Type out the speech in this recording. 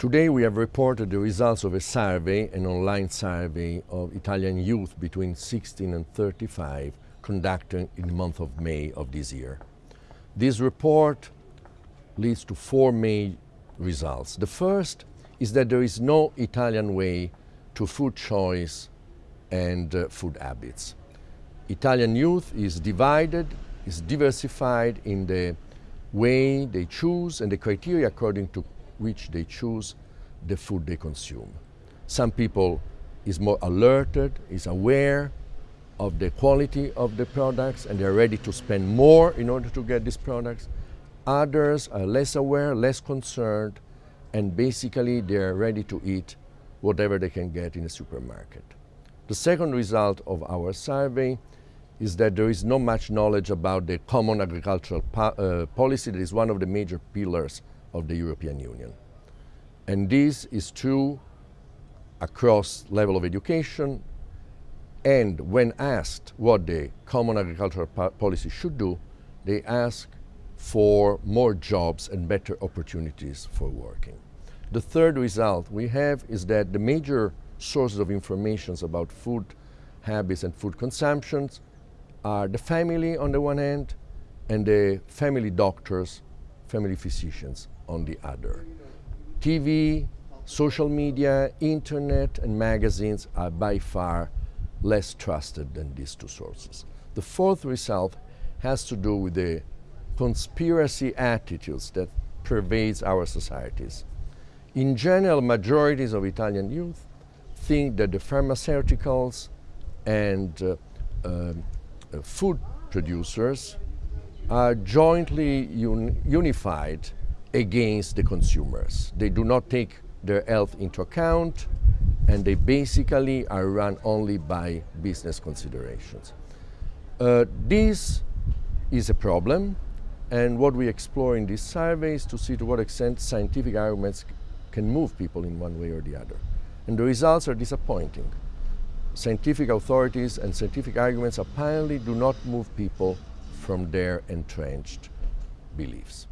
Today we have reported the results of a survey, an online survey of Italian youth between 16 and 35 conducted in the month of May of this year. This report leads to four main results. The first is that there is no Italian way to food choice and uh, food habits. Italian youth is divided, is diversified in the way they choose and the criteria according to which they choose the food they consume. Some people is more alerted, is aware of the quality of the products and they're ready to spend more in order to get these products. Others are less aware, less concerned, and basically they're ready to eat whatever they can get in a supermarket. The second result of our survey is that there is not much knowledge about the common agricultural po uh, policy that is one of the major pillars of the European Union. And this is true across level of education and when asked what the common agricultural policy should do, they ask for more jobs and better opportunities for working. The third result we have is that the major sources of information about food habits and food consumptions are the family on the one hand and the family doctors, family physicians on the other. TV, social media, internet and magazines are by far less trusted than these two sources. The fourth result has to do with the conspiracy attitudes that pervades our societies. In general, majorities of Italian youth think that the pharmaceuticals and uh, uh, uh, food producers are jointly un unified against the consumers. They do not take their health into account and they basically are run only by business considerations. Uh, this is a problem and what we explore in this survey is to see to what extent scientific arguments can move people in one way or the other. And the results are disappointing scientific authorities and scientific arguments apparently do not move people from their entrenched beliefs.